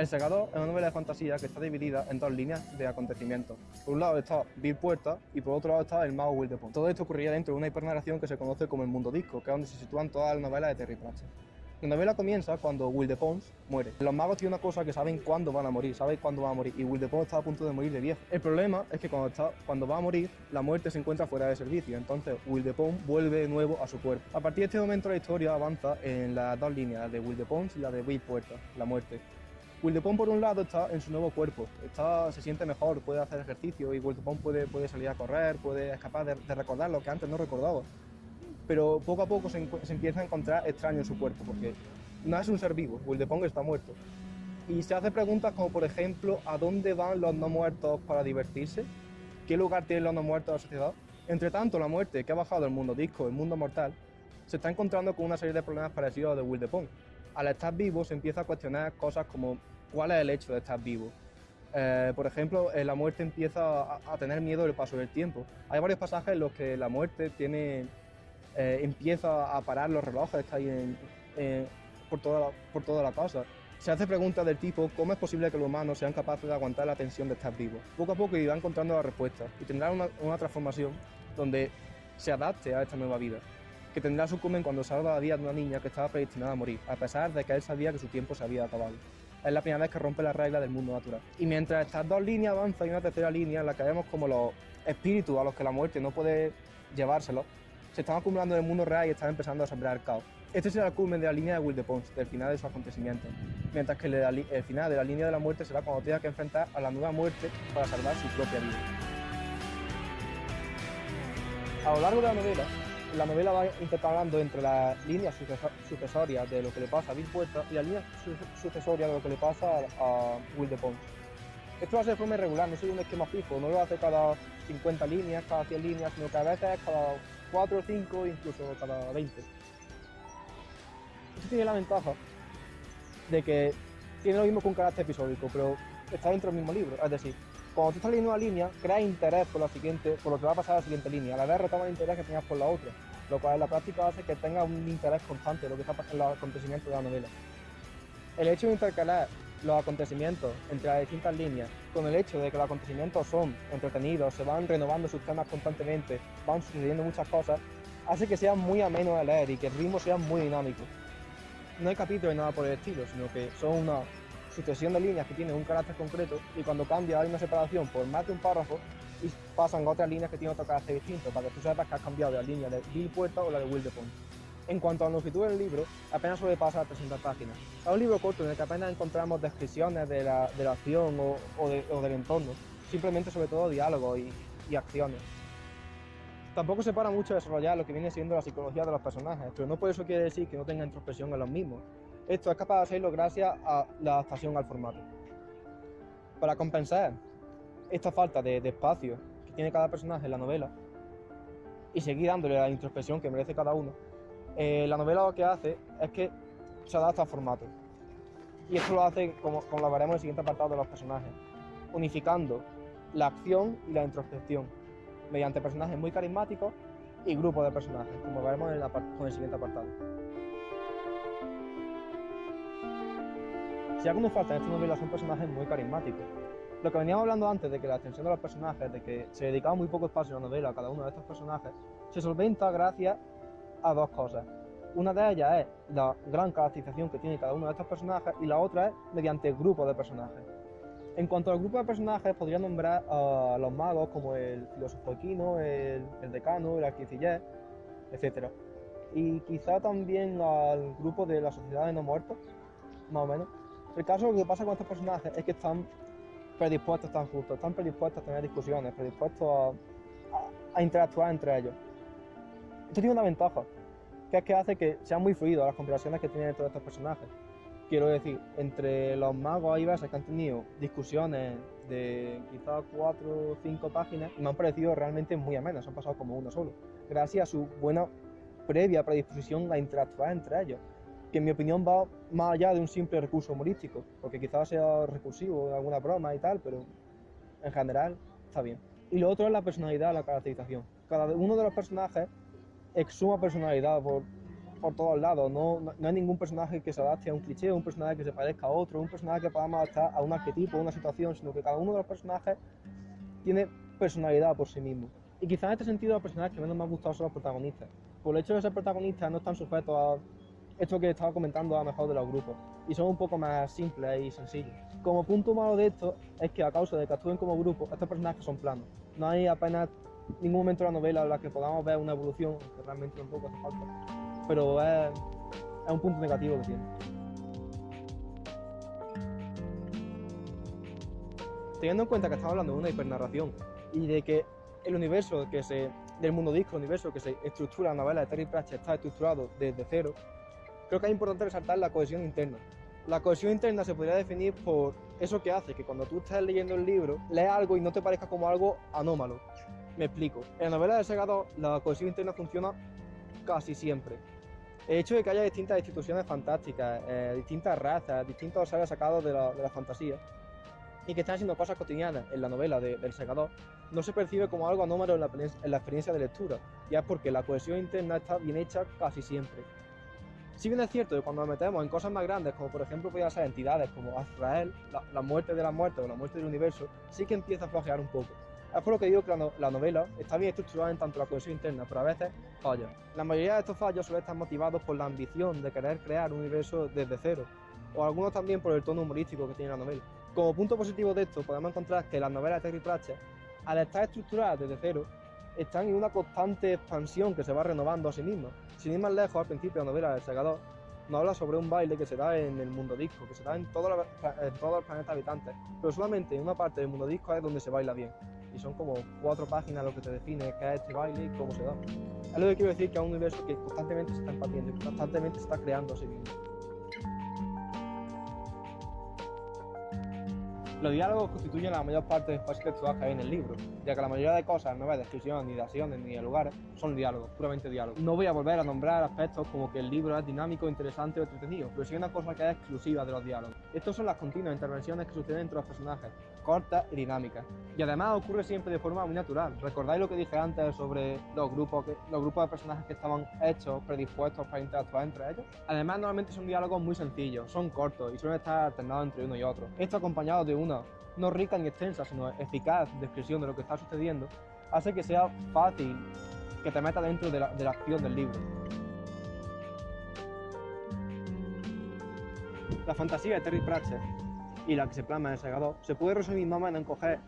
El Segador es una novela de fantasía que está dividida en dos líneas de acontecimientos. Por un lado está Bill Puerta y por otro lado está el mago Will de Todo esto ocurría dentro de una hipernarración que se conoce como el mundo disco, que es donde se sitúan todas las novelas de Terry Pratchett. La novela comienza cuando Will de Pons muere. Los magos tienen una cosa que saben cuándo van a morir, saben cuándo van a morir, y Will de Pons está a punto de morir de viejo. El problema es que cuando, está, cuando va a morir, la muerte se encuentra fuera de servicio, entonces Will de Pons vuelve de nuevo a su cuerpo. A partir de este momento la historia avanza en las dos líneas, la de Will de Pons y la de Will Puerta, la muerte. Wildepon por un lado está en su nuevo cuerpo, está, se siente mejor, puede hacer ejercicio y Wildepon puede, puede salir a correr, puede escapar de, de, recordar lo que antes no recordaba. Pero poco a poco se, se, empieza a encontrar extraño en su cuerpo, porque no es un ser vivo, Wildepon está muerto. Y se hace preguntas como por ejemplo, ¿a dónde van los no muertos para divertirse? ¿Qué lugar tienen los no muertos en la sociedad? Entre tanto, la muerte que ha bajado el mundo disco, el mundo mortal, se está encontrando con una serie de problemas parecidos a los de Wildepon al estar vivo se empieza a cuestionar cosas como cuál es el hecho de estar vivo. Eh, por ejemplo, la muerte empieza a, a, tener miedo del paso del tiempo. Hay varios pasajes en los que la muerte tiene, eh, empieza a parar los relojes hay en, en, por, toda la, por toda la casa. Se hace preguntas del tipo cómo es posible que los humanos sean capaces de aguantar la tensión de estar vivos. Poco a poco irá encontrando la respuesta y tendrá una, una transformación donde se adapte a esta nueva vida que tendrá su cumen cuando salva la vida de una niña que estaba predestinada a morir, a pesar de que él sabía que su tiempo se había acabado. Es la primera vez que rompe las reglas del mundo natural. Y mientras estas dos líneas avanzan, hay una tercera línea en la que vemos como los espíritus a los que la muerte no puede llevárselos, se están acumulando en el mundo real y están empezando a sembrar caos. Este será el culmen de la línea de Will de Pons, del final de sus acontecimientos, mientras que el final de la línea de la muerte será cuando tenga que enfrentar a la nueva muerte para salvar su propia vida. A lo largo de la novela, la novela va intercalando entre las líneas sucesorias de lo que le pasa a Bill Puerta y las líneas sucesorias de lo que le pasa a Will de Pons. Esto lo hace de forma irregular, no sigue un esquema fijo, no lo hace cada 50 líneas, cada 100 líneas, sino que a veces cada 4 o 5, incluso cada 20. Esto tiene la ventaja de que tiene lo mismo que un carácter episódico, pero está dentro del mismo libro, es decir, cuando tú estás leyendo una línea, creas interés por la siguiente, por lo que va a pasar a la siguiente línea. A la vez retoma el interés que tenías por la otra, lo cual en la práctica hace que tengas un interés constante de lo que está pasando en los acontecimientos de la novela. El hecho de intercalar los acontecimientos entre las distintas líneas, con el hecho de que los acontecimientos son entretenidos, se van renovando sus temas constantemente, van sucediendo muchas cosas, hace que sea muy ameno de leer y que el ritmo sea muy dinámico. No hay capítulos ni nada por el estilo, sino que son una sucesión de líneas que tienen un carácter concreto y cuando cambia hay una separación por más de un párrafo y pasan a otras líneas que tienen otro carácter distinto para que tú sepas que has cambiado la línea de Bill Puerta o la de Will de Pont. En cuanto a la longitud del libro, apenas sobrepasa las 300 páginas. Es un libro corto en el que apenas encontramos descripciones de la, de la acción o, o, de, o, del entorno, simplemente sobre todo diálogos y, y acciones. Tampoco se para mucho desarrollar lo que viene siendo la psicología de los personajes, pero no por eso quiere decir que no tenga introspección en los mismos. Esto es capaz de hacerlo gracias a la adaptación al formato. Para compensar esta falta de, espacio que tiene cada personaje en la novela y seguir dándole la introspección que merece cada uno, eh, la novela lo que hace es que se adapta al formato. Y esto lo hace, como, como lo veremos en el siguiente apartado de los personajes, unificando la acción y la introspección mediante personajes muy carismáticos y grupos de personajes, como veremos en el, con el siguiente apartado. Si algo nos falta en esta novela son personajes muy carismáticos. Lo que veníamos hablando antes de que la extensión de los personajes, de que se dedicaba muy poco espacio en la novela a cada uno de estos personajes, se solventa gracias a dos cosas. Una de ellas es la gran caracterización que tiene cada uno de estos personajes y la otra es mediante grupos de personajes. En cuanto al grupo de personajes, podría nombrar a los magos como el filósofo equino, el, el decano, el arquiciller, etc. Y quizá también al grupo de la sociedad de no muertos, más o menos. El caso que pasa con estos personajes es que están predispuestos, están justos, están predispuestos a tener discusiones, predispuestos a, a, a interactuar entre ellos. Esto tiene una ventaja, que es que hace que sean muy fluidos las conversaciones que tienen todos estos personajes. Quiero decir, entre los magos hay veces que han tenido discusiones de quizás cuatro o cinco páginas y me han parecido realmente muy amenas, han pasado como uno solo, gracias a su buena previa predisposición a interactuar entre ellos, que en mi opinión va más allá de un simple recurso humorístico, porque quizás sea recursivo en alguna broma y tal, pero en general está bien. Y lo otro es la personalidad, la caracterización. Cada uno de los personajes exuma personalidad por por todos lados, no, no, hay ningún personaje que se adapte a un cliché, un personaje que se parezca a otro, un personaje que podamos adaptar a un arquetipo, a una situación, sino que cada uno de los personajes tiene personalidad por sí mismo. Y quizás en este sentido los personajes que menos me han gustado son los protagonistas. Por el hecho de ser protagonistas no están sujetos a esto que estaba comentando a mejor de los grupos. Y son un poco más simples y sencillos. Como punto malo de esto es que a causa de que actúen como grupo, estos personajes son planos. No hay apenas ningún momento de la novela en la que podamos ver una evolución, que realmente tampoco hace falta. Pero es, es un punto negativo que tiene. Teniendo en cuenta que estamos hablando de una hipernarración y de que el universo que se, del mundo disco, el universo que se estructura en la novela de Terry Pratchett está estructurado desde cero, creo que es importante resaltar la cohesión interna. La cohesión interna se podría definir por eso que hace que cuando tú estés leyendo el libro, leas algo y no te parezca como algo anómalo. Me explico. En la novela de Segador, la cohesión interna funciona casi siempre. El hecho de que haya distintas instituciones fantásticas, eh, distintas razas, distintos seres sacados de la, de la fantasía, y que están haciendo cosas cotidianas en la novela del segador, no se percibe como algo anómalo en la, en la, experiencia de lectura, ya es porque la cohesión interna está bien hecha casi siempre. Si bien es cierto que cuando nos metemos en cosas más grandes, como por ejemplo podrían ser entidades como Azrael, la, la, muerte de la muerte o la muerte del universo, sí que empieza a flojear un poco. Es por lo que digo que la, la, novela está bien estructurada en tanto la cohesión interna, pero a veces falla. La mayoría de estos fallos suelen estar motivados por la ambición de querer crear un universo desde cero, o algunos también por el tono humorístico que tiene la novela. Como punto positivo de esto, podemos encontrar que las novelas de Terry Pratchett, al estar estructuradas desde cero, están en una constante expansión que se va renovando a sí misma. Sin ir más lejos, al principio de la novela del Segador, nos habla sobre un baile que se da en el mundo disco, que se da en todos los, los planetas habitantes, pero solamente en una parte del mundo disco es donde se baila bien. Y son como cuatro páginas lo que te define qué es este baile y cómo se da. Es lo que quiero decir que es un universo que constantemente se está expandiendo y constantemente se está creando a sí mismo. Los diálogos constituyen la mayor parte del espacio textual que hay en el libro, ya que la mayoría de cosas no hay descripción ni de acciones ni de lugares, son diálogos, puramente diálogos. No voy a volver a nombrar aspectos como que el libro es dinámico, interesante o entretenido, pero sí una cosa que es exclusiva de los diálogos. Estas son las continuas intervenciones que suceden entre los personajes, cortas y dinámicas. Y además ocurre siempre de forma muy natural. ¿Recordáis lo que dije antes sobre los grupos, que, los grupos de personajes que estaban hechos, predispuestos para interactuar entre ellos? Además, normalmente son diálogos muy sencillos, son cortos y suelen estar alternados entre uno y otro. Esto acompañado de una no rica ni extensa, sino eficaz descripción de lo que está sucediendo, hace que sea fácil que te meta dentro de la, de la acción del libro. La fantasía de Terry Pratchett y la que se plasma en el Segador se puede resumir más o menos en coger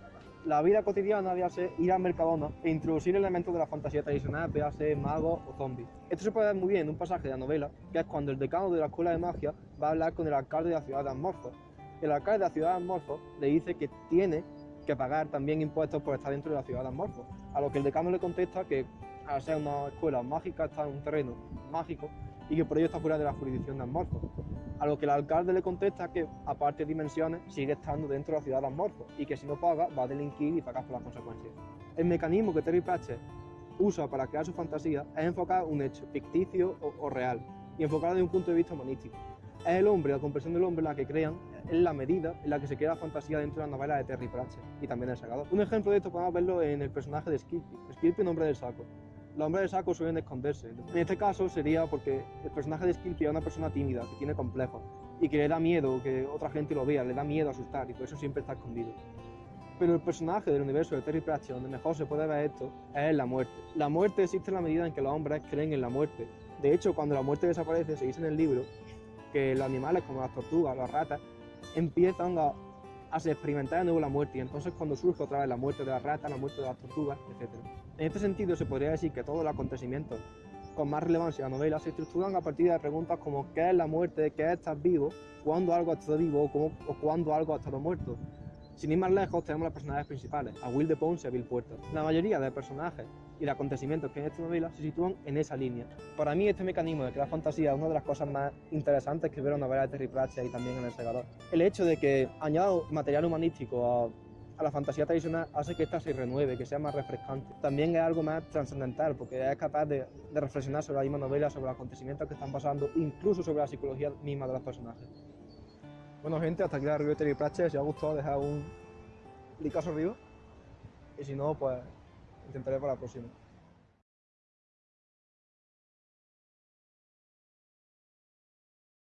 la vida cotidiana, véase ir al Mercadona e introducir elementos de la fantasía tradicional, véase magos o zombies. Esto se puede ver muy bien en un pasaje de la novela, que es cuando el decano de la escuela de magia va a hablar con el alcalde de la ciudad de Amorfo, el alcalde de la ciudad de Amorfo le dice que tiene que pagar también impuestos por estar dentro de la ciudad de Amorfo. A lo que el decano le contesta que al ser una escuela mágica está en un terreno mágico y que por ello está fuera de la jurisdicción de Amorfo. A lo que el alcalde le contesta que, aparte de dimensiones, sigue estando dentro de la ciudad de Amorfo y que si no paga va a delinquir y pagar por las consecuencias. El mecanismo que Terry Pratchett usa para crear su fantasía es enfocar un hecho ficticio o, real y enfocarlo desde un punto de vista humanístico es el hombre, la comprensión del hombre la que crean, es la medida en la que se crea la fantasía dentro de la novela de Terry Pratchett y también el Segador. Un ejemplo de esto podemos verlo en el personaje de Skilpy. Skilpy, un hombre del saco. Los hombres del saco suelen esconderse. En este caso sería porque el personaje de Skilpy es una persona tímida, que tiene complejos y que le da miedo que otra gente lo vea, le da miedo asustar y por eso siempre está escondido. Pero el personaje del universo de Terry Pratchett, donde mejor se puede ver esto, es la muerte. La muerte existe en la medida en que los hombres creen en la muerte. De hecho, cuando la muerte desaparece, se dice en el libro que los animales como las tortugas, las ratas, empiezan a, experimentar de nuevo la muerte y entonces cuando surge otra vez la muerte de las ratas, la muerte de las tortugas, etc. En este sentido se podría decir que todos los acontecimientos con más relevancia en la novela se estructuran a partir de preguntas como ¿qué es la muerte? ¿qué es estar vivo? ¿Cuándo algo ha estado vivo? ¿O cuándo algo ha estado muerto? Sin ir más lejos, tenemos los personajes principales, a Will de Pons y a Bill Puerta. La mayoría de personajes y de acontecimientos que hay en esta novela se sitúan en esa línea. Para mí, este mecanismo de crear fantasía es una de las cosas más interesantes que la novela de Terry Pratchett y también en El Segador. El hecho de que añada material humanístico a, la fantasía tradicional hace que esta se renueve, que sea más refrescante. También es algo más trascendental, porque es capaz de, de reflexionar sobre la misma novela, sobre los acontecimientos que están pasando, incluso sobre la psicología misma de los personajes. Bueno gente, hasta aquí la review de Terry Pratchett. Si os ha gustado, dejad un licazo arriba. Y si no, pues intentaré para la próxima.